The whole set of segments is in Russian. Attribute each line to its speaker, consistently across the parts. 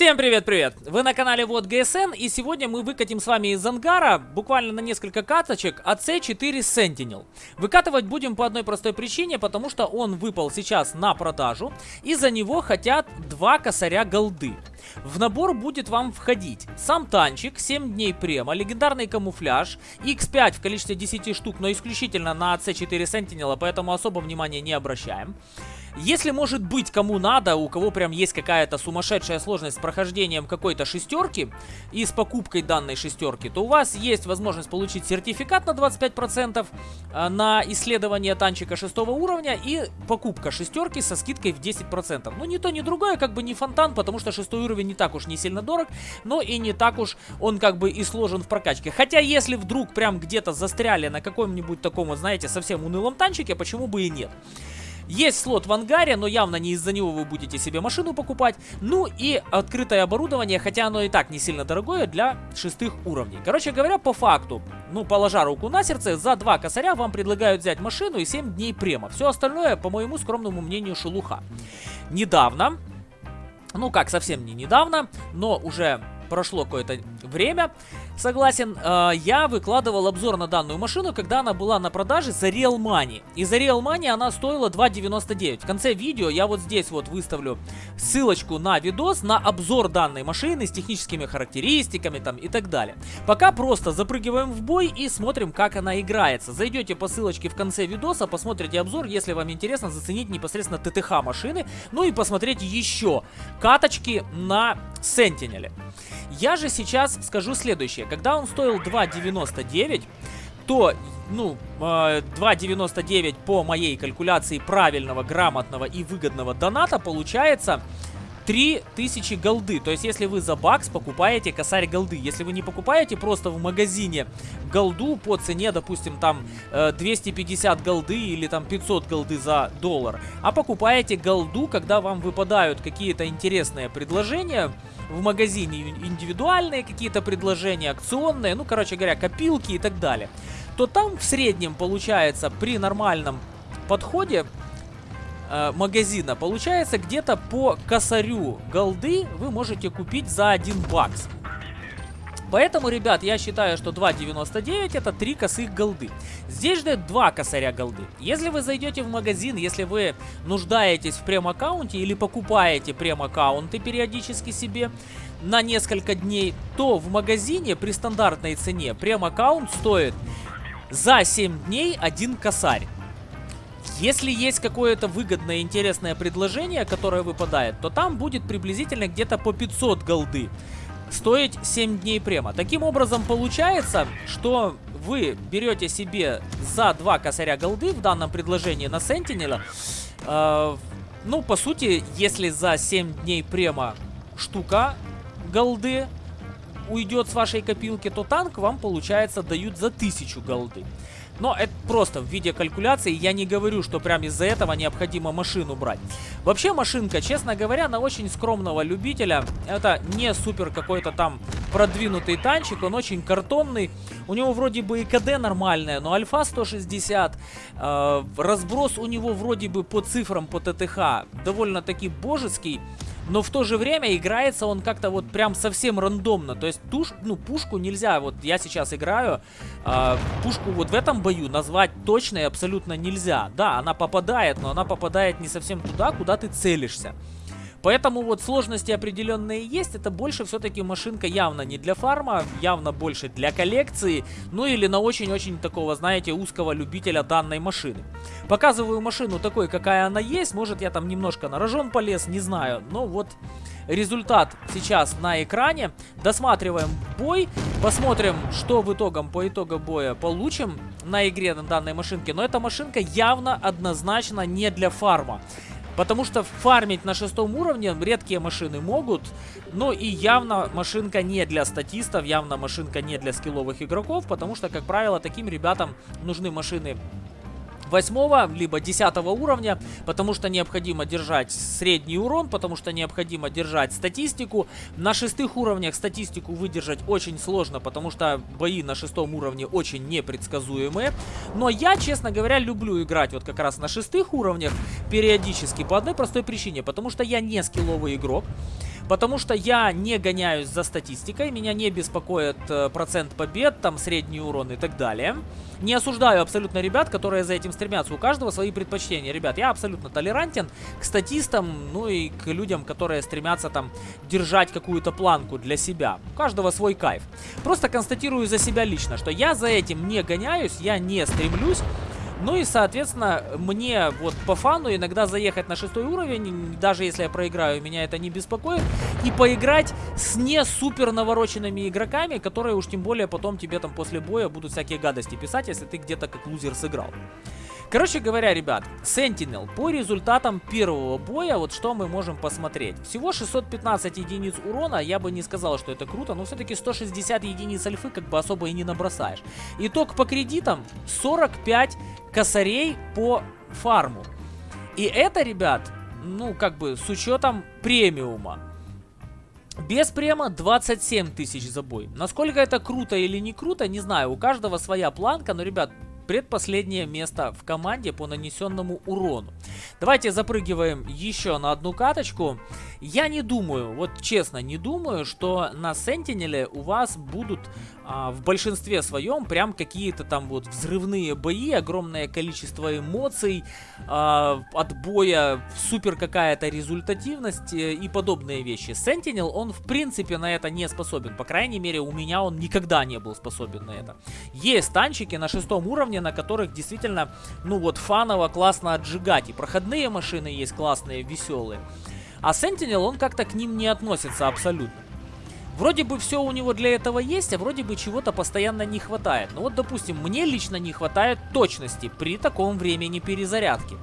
Speaker 1: Всем привет-привет! Вы на канале Вот ГСН и сегодня мы выкатим с вами из ангара буквально на несколько каточек AC4 Sentinel. Выкатывать будем по одной простой причине, потому что он выпал сейчас на продажу и за него хотят два косаря голды. В набор будет вам входить сам танчик, 7 дней према, легендарный камуфляж, X5 в количестве 10 штук, но исключительно на AC4 Sentinel, поэтому особо внимания не обращаем. Если, может быть, кому надо, у кого прям есть какая-то сумасшедшая сложность с прохождением какой-то шестерки и с покупкой данной шестерки, то у вас есть возможность получить сертификат на 25% э, на исследование танчика шестого уровня и покупка шестерки со скидкой в 10%. Ну, ни то, ни другое, как бы не фонтан, потому что шестой уровень не так уж не сильно дорог, но и не так уж он как бы и сложен в прокачке. Хотя, если вдруг прям где-то застряли на каком-нибудь таком, знаете, совсем унылом танчике, почему бы и нет? Есть слот в ангаре, но явно не из-за него вы будете себе машину покупать. Ну и открытое оборудование, хотя оно и так не сильно дорогое для шестых уровней. Короче говоря, по факту, ну, положа руку на сердце, за два косаря вам предлагают взять машину и 7 дней према. Все остальное, по моему скромному мнению, шелуха. Недавно, ну как, совсем не недавно, но уже прошло какое-то время, согласен, э, я выкладывал обзор на данную машину, когда она была на продаже за Real Money. И за Real Money она стоила 2.99. В конце видео я вот здесь вот выставлю ссылочку на видос, на обзор данной машины с техническими характеристиками там и так далее. Пока просто запрыгиваем в бой и смотрим, как она играется. Зайдете по ссылочке в конце видоса, посмотрите обзор, если вам интересно заценить непосредственно ТТХ машины, ну и посмотреть еще каточки на Сентинеле. Я же сейчас скажу следующее. Когда он стоил 2.99, то, ну, 2.99 а, по моей калькуляции правильного, грамотного и выгодного доната получается 3000 голды. То есть, если вы за бакс покупаете косарь голды. Если вы не покупаете просто в магазине голду по цене, допустим, там 250 э, голды или там 500 голды за доллар, а покупаете голду, когда вам выпадают какие-то интересные предложения в магазине, индивидуальные какие-то предложения, акционные, ну, короче говоря, копилки и так далее, то там в среднем получается при нормальном подходе э, магазина получается где-то по косарю голды вы можете купить за 1 бакс. Поэтому, ребят, я считаю, что 2.99 это 3 косых голды. Здесь ждет 2 косаря голды. Если вы зайдете в магазин, если вы нуждаетесь в прем-аккаунте или покупаете прем-аккаунты периодически себе на несколько дней, то в магазине при стандартной цене прем-аккаунт стоит за 7 дней 1 косарь. Если есть какое-то выгодное, интересное предложение, которое выпадает, то там будет приблизительно где-то по 500 голды стоить 7 дней према. Таким образом получается, что вы берете себе за 2 косаря голды в данном предложении на Сентинела. Э, ну, по сути, если за 7 дней према штука голды уйдет с вашей копилки, то танк вам, получается, дают за 1000 голды. Но это просто в виде калькуляции. Я не говорю, что прям из-за этого необходимо машину брать. Вообще машинка, честно говоря, на очень скромного любителя. Это не супер какой-то там продвинутый танчик. Он очень картонный. У него вроде бы и КД нормальная, но альфа 160. Э, разброс у него вроде бы по цифрам, по ТТХ довольно-таки божеский но в то же время играется он как-то вот прям совсем рандомно. То есть туш, ну, пушку нельзя, вот я сейчас играю, э, пушку вот в этом бою назвать точно и абсолютно нельзя. Да, она попадает, но она попадает не совсем туда, куда ты целишься. Поэтому вот сложности определенные есть. Это больше все-таки машинка явно не для фарма, явно больше для коллекции. Ну или на очень-очень такого, знаете, узкого любителя данной машины. Показываю машину такой, какая она есть. Может я там немножко на рожон полез, не знаю. Но вот результат сейчас на экране. Досматриваем бой. Посмотрим, что в итогом по итогу боя получим на игре на данной машинке. Но эта машинка явно однозначно не для фарма. Потому что фармить на шестом уровне редкие машины могут. Но и явно машинка не для статистов, явно машинка не для скилловых игроков. Потому что, как правило, таким ребятам нужны машины 8 либо 10 уровня, потому что необходимо держать средний урон, потому что необходимо держать статистику. На шестых уровнях статистику выдержать очень сложно, потому что бои на шестом уровне очень непредсказуемые. Но я, честно говоря, люблю играть вот как раз на шестых уровнях периодически по одной простой причине, потому что я не скилловый игрок. Потому что я не гоняюсь за статистикой, меня не беспокоит э, процент побед, там средний урон и так далее. Не осуждаю абсолютно ребят, которые за этим стремятся. У каждого свои предпочтения. Ребят, я абсолютно толерантен к статистам, ну и к людям, которые стремятся там держать какую-то планку для себя. У каждого свой кайф. Просто констатирую за себя лично, что я за этим не гоняюсь, я не стремлюсь. Ну и, соответственно, мне вот по фану иногда заехать на шестой уровень, даже если я проиграю, меня это не беспокоит. И поиграть с не супер навороченными игроками, которые уж тем более потом тебе там после боя будут всякие гадости писать, если ты где-то как лузер сыграл. Короче говоря, ребят, Sentinel по результатам первого боя, вот что мы можем посмотреть. Всего 615 единиц урона, я бы не сказал, что это круто, но все-таки 160 единиц альфы как бы особо и не набросаешь. Итог по кредитам 45 косарей по фарму. И это, ребят, ну как бы с учетом премиума. Без према 27 тысяч за бой. Насколько это круто или не круто, не знаю. У каждого своя планка, но, ребят, предпоследнее место в команде по нанесенному урону. Давайте запрыгиваем еще на одну каточку. Я не думаю, вот честно, не думаю, что на Сентинеле у вас будут а, в большинстве своем прям какие-то там вот взрывные бои, огромное количество эмоций, а, от боя супер какая-то результативность э, и подобные вещи. Sentinel, он в принципе на это не способен, по крайней мере у меня он никогда не был способен на это. Есть танчики на шестом уровне, на которых действительно, ну вот фаново классно отжигать, и проходные машины есть классные, веселые. А Sentinel, он как-то к ним не относится абсолютно. Вроде бы все у него для этого есть, а вроде бы чего-то постоянно не хватает. Ну вот, допустим, мне лично не хватает точности при таком времени перезарядки.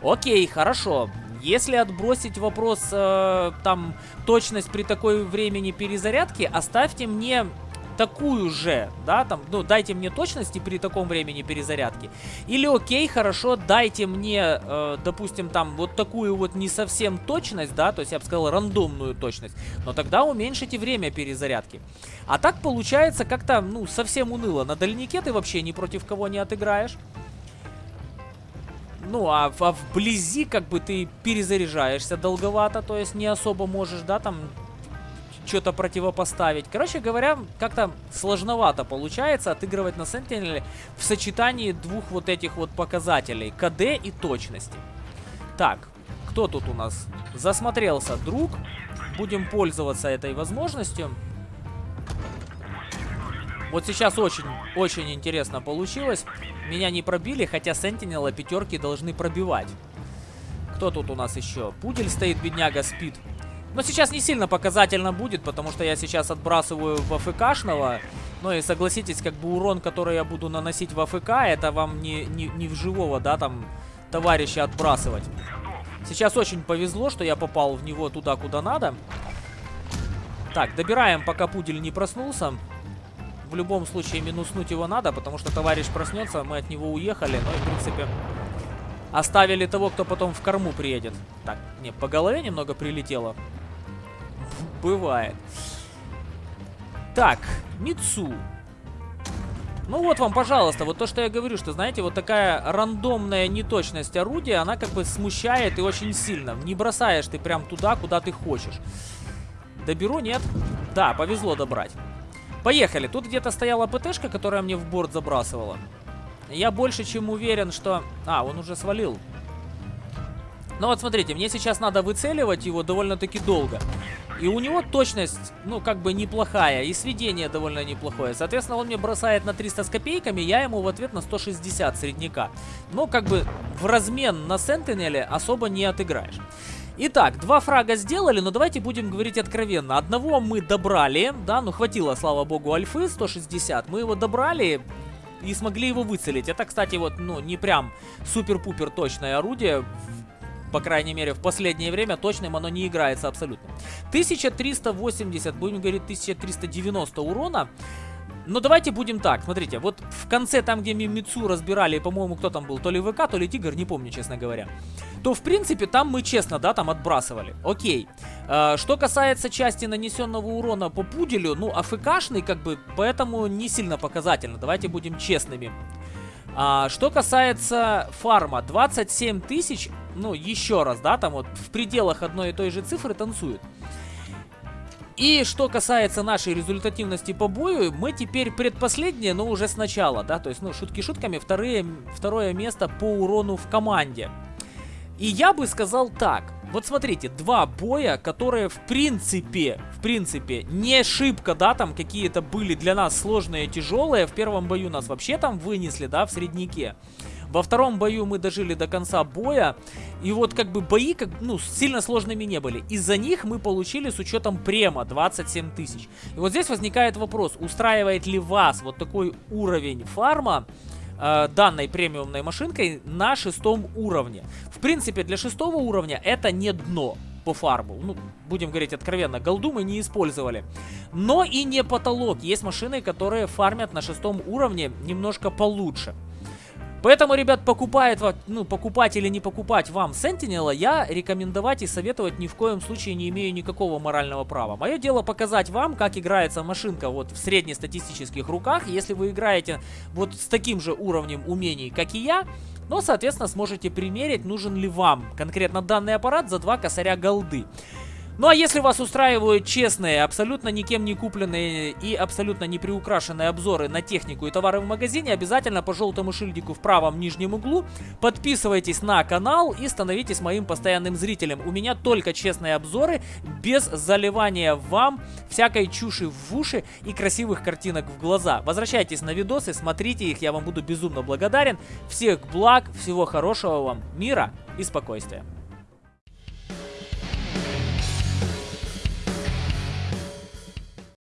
Speaker 1: Окей, хорошо. Если отбросить вопрос, э, там, точность при такой времени перезарядки, оставьте мне такую же, да, там, ну, дайте мне точности при таком времени перезарядки. Или, окей, хорошо, дайте мне, э, допустим, там, вот такую вот не совсем точность, да, то есть я бы сказал рандомную точность, но тогда уменьшите время перезарядки. А так получается как-то, ну, совсем уныло. На дальнике ты вообще ни против кого не отыграешь. Ну, а, а вблизи как бы ты перезаряжаешься долговато, то есть не особо можешь, да, там что-то противопоставить. Короче говоря, как-то сложновато получается отыгрывать на Сентинеле в сочетании двух вот этих вот показателей. КД и точности. Так, кто тут у нас? Засмотрелся друг. Будем пользоваться этой возможностью. Вот сейчас очень-очень интересно получилось. Меня не пробили, хотя Сентинела пятерки должны пробивать. Кто тут у нас еще? Пудель стоит, бедняга, спит. Но сейчас не сильно показательно будет, потому что я сейчас отбрасываю в АФКшного. Ну и согласитесь, как бы урон, который я буду наносить в АФК, это вам не, не, не в живого, да, там, товарища отбрасывать. Сейчас очень повезло, что я попал в него туда, куда надо. Так, добираем, пока пудель не проснулся. В любом случае минуснуть его надо, потому что товарищ проснется, мы от него уехали. Ну и, в принципе, оставили того, кто потом в корму приедет. Так, не, по голове немного прилетело. Бывает. Так, Мицу. Ну вот вам, пожалуйста, вот то, что я говорю, что, знаете, вот такая рандомная неточность орудия, она как бы смущает и очень сильно. Не бросаешь ты прям туда, куда ты хочешь. Доберу, нет? Да, повезло добрать. Поехали. Тут где-то стояла ПТшка, которая мне в борт забрасывала. Я больше чем уверен, что... А, он уже свалил. Ну вот смотрите, мне сейчас надо выцеливать его довольно-таки долго. И у него точность, ну, как бы неплохая, и сведение довольно неплохое. Соответственно, он мне бросает на 300 с копейками, я ему в ответ на 160 средняка. Но, как бы, в размен на Сентинеле особо не отыграешь. Итак, два фрага сделали, но давайте будем говорить откровенно. Одного мы добрали, да, ну хватило, слава богу, альфы 160. Мы его добрали и смогли его выцелить. Это, кстати, вот, ну, не прям супер-пупер точное орудие по крайней мере, в последнее время точным оно не играется абсолютно. 1380, будем говорить, 1390 урона. Но давайте будем так, смотрите, вот в конце, там, где Мимицу разбирали, по-моему, кто там был, то ли ВК, то ли Тигр, не помню, честно говоря, то, в принципе, там мы честно, да, там отбрасывали. Окей. Э, что касается части нанесенного урона по пуделю, ну, АФКшный, как бы, поэтому не сильно показательно, давайте будем честными. А, что касается фарма, 27 тысяч, ну, еще раз, да, там вот в пределах одной и той же цифры танцуют. И что касается нашей результативности по бою, мы теперь предпоследние, но уже сначала, да, то есть, ну, шутки шутками, вторые, второе место по урону в команде. И я бы сказал так, вот смотрите, два боя, которые в принципе, в принципе, не шибко, да, там какие-то были для нас сложные, тяжелые. В первом бою нас вообще там вынесли, да, в среднике. Во втором бою мы дожили до конца боя, и вот как бы бои как, ну, сильно сложными не были. Из-за них мы получили с учетом према 27 тысяч. И вот здесь возникает вопрос, устраивает ли вас вот такой уровень фарма, э, данной премиумной машинкой на шестом уровне. В принципе, для шестого уровня это не дно по фарбу. Ну, будем говорить откровенно, голду мы не использовали. Но и не потолок. Есть машины, которые фармят на шестом уровне немножко получше. Поэтому, ребят, покупает, ну, покупать или не покупать вам Sentinel, я рекомендовать и советовать ни в коем случае не имею никакого морального права. Мое дело показать вам, как играется машинка вот в среднестатистических руках. Если вы играете вот с таким же уровнем умений, как и я, но, соответственно, сможете примерить, нужен ли вам конкретно данный аппарат за два косаря голды. Ну а если вас устраивают честные, абсолютно никем не купленные и абсолютно не приукрашенные обзоры на технику и товары в магазине, обязательно по желтому шильдику в правом нижнем углу подписывайтесь на канал и становитесь моим постоянным зрителем. У меня только честные обзоры, без заливания вам всякой чуши в уши и красивых картинок в глаза. Возвращайтесь на видосы, смотрите их, я вам буду безумно благодарен. Всех благ, всего хорошего вам, мира и спокойствия.